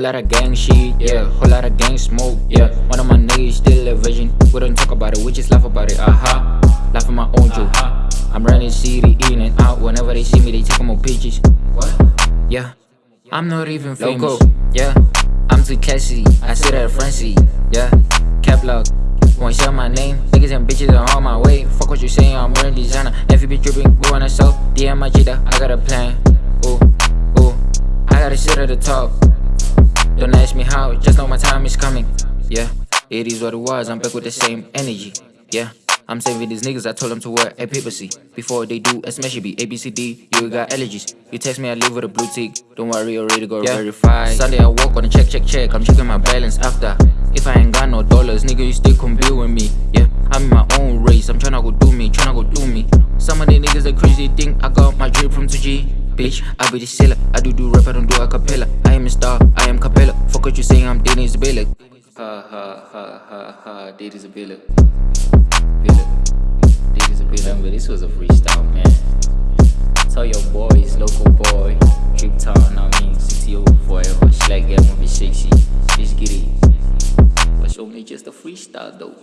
Whole lot of gang shit, yeah. Whole lot of gang smoke, yeah. One of my niggas still a virgin. We don't talk about it, we just laugh about it. Aha, uh-huh. laugh at my own joke. Uh-huh. I'm running city in and out. Whenever they see me, they take more pictures. What? Yeah, I'm not even famous. Loco. Yeah, I'm too classy. I sit at a seat. Yeah, cap lock. Won't share my name. Niggas and bitches are on my way. Fuck what you saying, I'm wearing designer. If you be dripping, we wanna sell. DM my cheetah, I got a plan. Ooh, ooh. I gotta sit at the top. Don't ask me how, just know my time is coming. Yeah, it is what it was, I'm back with the same energy. Yeah. I'm saving these niggas, I told them to wear a papacy Before they do, a smash it be ABCD, you got allergies. You text me, I live with a blue tick. Don't worry, already got yeah. verified. Sunday I walk on a check, check, check. I'm checking my balance after. If I ain't got no dollars, nigga, you still compete with me. Yeah, I'm in my own race, I'm tryna go do me, tryna go do me. Some of the niggas are crazy, think I got my drip from 2G Bitch, I be the seller, I do do rap, I don't do a cappella. I am a star, I am capella Fuck what you saying, I'm Dennis Billick Ha ha ha ha ha, Dennis Billick Remember, this was a freestyle, man. Tell your boys, local boy, Trip Town, I mean, CTO forever. Slag get movie sexy. Let's get it. But show me just a freestyle, though.